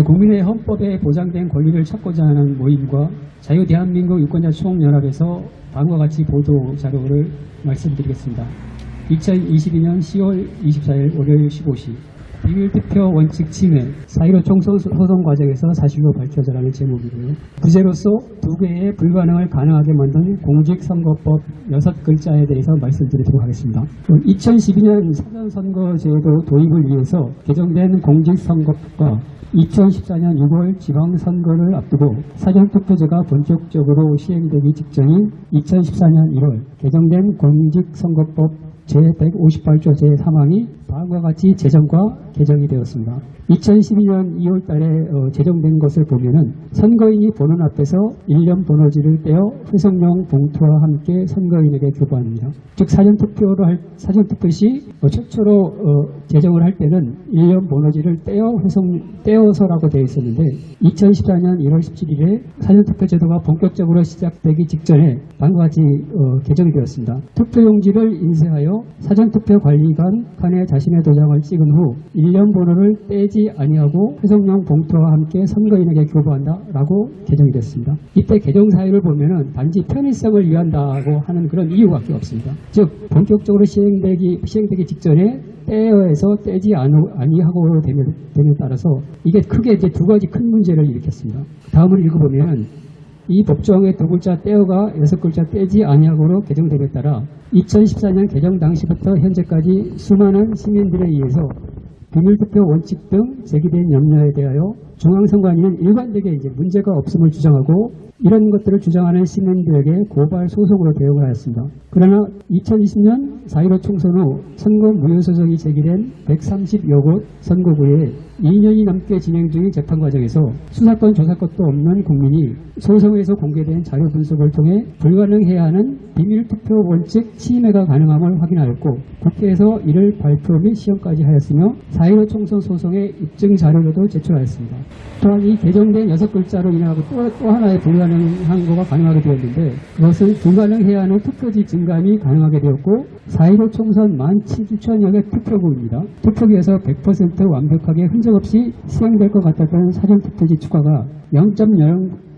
국민의 헌법에 보장된 권리를 찾고자 하는 모임과 자유대한민국 유권자 총연합에서 다음과 같이 보도 자료를 말씀드리겠습니다. 2022년 10월 24일 월요일 15시 비밀투표 원칙 침해 4.15 총선 소송 과정에서 사실로 밝혀져라는 제목이고요. 부제로서 두 개의 불가능을 가능하게 만든 공직선거법 여섯 글자에 대해서 말씀드리도록 하겠습니다. 2012년 사전선거제도 도입을 위해서 개정된 공직선거법과 2014년 6월 지방선거를 앞두고 사전투표제가 본격적으로 시행되기 직전인 2014년 1월 개정된 공직선거법 제158조 제3항이 다음과 같이 제정과 개정이 되었습니다. 2012년 2월 달에 어, 제정된 것을 보면은 선거인이 보는 앞에서 일련 번호지를 떼어 회성용 봉투와 함께 선거인에게 교부합니다. 즉 사전투표를 할, 사전투표 시 어, 최초로 어, 제정을 할 때는 일련 번호지를 떼어 회성 떼어서라고 되어 있었는데 2014년 1월 17일에 사전투표 제도가 본격적으로 시작되기 직전에 다음과 같이 어, 개정이 되었습니다. 투표용지를 인쇄하여 사전투표 관리관 칸에 자신의 도장을 찍은 후 일련 번호를 떼지 아니하고 회성용 봉투와 함께 선거인에게 교부한다라고 개정이 됐습니다. 이때 개정 사유를 보면은 단지 편의성을 위한다고 하는 그런 이유밖에 없습니다. 즉 본격적으로 시행되기 시행되기 직전에 떼어에서 떼지 아니하고 됨에, 됨에 따라서 이게 크게 이제 두 가지 큰 문제를 일으켰습니다. 다음을 읽어보면 이 법조항의 두 글자 떼어가 여섯 글자 떼지 아니하고로 개정됨에 따라. 2014년 개정 당시부터 현재까지 수많은 시민들에 의해서 비밀투표 원칙 등 제기된 염려에 대하여 중앙선관위는 일관되게 이제 문제가 없음을 주장하고 이런 것들을 주장하는 시민들에게 고발 소송으로 대응을 하였습니다. 그러나 2020년 4.15 총선 후 선거 무효소송이 제기된 130여 곳 선거구에 2년이 넘게 진행 중인 재판 과정에서 수사권 조사권도 없는 국민이 소송에서 공개된 자료 분석을 통해 불가능해야 하는 비밀투표 원칙 침해가 가능함을 확인하였고 국회에서 이를 발표 및 시험까지 하였으며 4.15 총선 소송의 입증 자료로도 제출하였습니다. 또한 이 개정된 여섯 글자로 인하여 또, 또 하나의 불가능한 거가 가능하게 되었는데 그것은 불가능해야 하는 투표지 증감이 가능하게 되었고 4.15 총선 만 7천여 개 투표구입니다. 투표기에서 100% 완벽하게 흔적 없이 수행될 것 같았던 사전투표지 추가가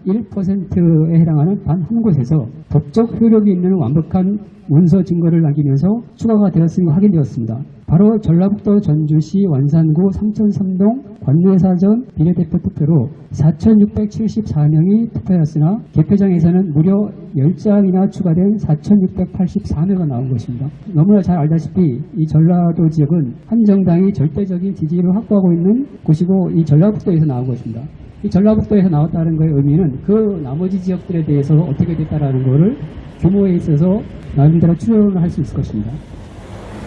0.01%에 해당하는 단 한 곳에서 법적 효력이 있는 완벽한 문서 증거를 남기면서 추가가 되었음이 확인되었습니다. 바로 전라북도 전주시 완산구 3003동 관내사전 비례대표 투표로 4,674명이 투표했으나 개표장에서는 무려 10장이나 추가된 4,684명가 나온 것입니다. 너무나 잘 알다시피 이 전라도 지역은 한 정당이 절대적인 지지를 확보하고 있는 곳이고 이 전라북도에서 나온 것입니다. 이 전라북도에서 나왔다는 것의 의미는 그 나머지 지역들에 대해서 어떻게 됐다라는 것을 규모에 있어서 나름대로 추론을 할 수 있을 것입니다.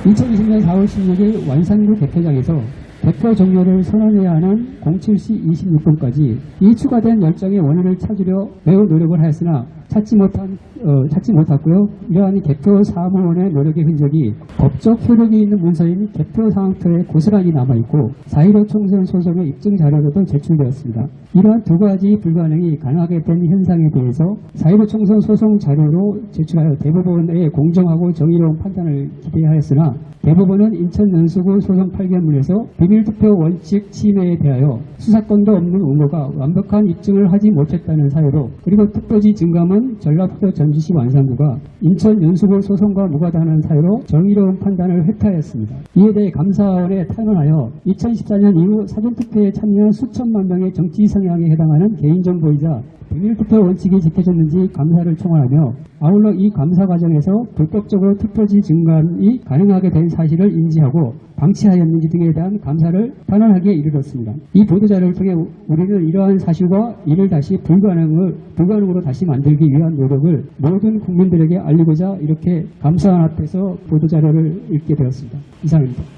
2020년 4월 16일 완산구 개표장에서 대표 종료를 선언해야 하는 07시 26분까지 이 추가된 열정의 원인을 찾으려 매우 노력을 하였으나 찾지 못한 어, 찾지 못했고요. 이러한 개표 사무원의 노력의 흔적이 법적 효력이 있는 문서인 개표 상황표에 고스란히 남아 있고 4.15 총선 소송의 입증 자료로도 제출되었습니다. 이러한 두 가지 불가능이 가능하게 된 현상에 대해서 4.15 총선 소송 자료로 제출하여 대법원의 공정하고 정의로운 판단을 기대하였으나 대법원은 인천 연수구 소송 8개문에서 비밀투표 원칙 침해에 대하여 수사권도 없는 의무가 완벽한 입증을 하지 못했다는 사유로 그리고 투표지 증감은 전라북도 전주시 완산구가 인천 연수구 소송과 무관하다는 사유로 정의로운 판단을 회피하였습니다. 이에 대해 감사원에 탄원하여 2014년 이후 사전투표에 참여한 수천만 명의 정치 성향에 해당하는 개인정보이자 비밀투표 원칙이 지켜졌는지 감사를 청원하며 아울러 이 감사 과정에서 불법적으로 투표지 증감이 가능하게 된 사실을 인지하고 방치하였는지 등에 대한 감사를 탄원하기에 이르렀습니다. 이 보도자료를 통해 우리는 이러한 사실과 이를 다시 불가능을, 불가능으로 다시 만들기 위한 노력을 모든 국민들에게 알리고자 이렇게 감사원 앞에서 보도자료를 읽게 되었습니다. 이상입니다.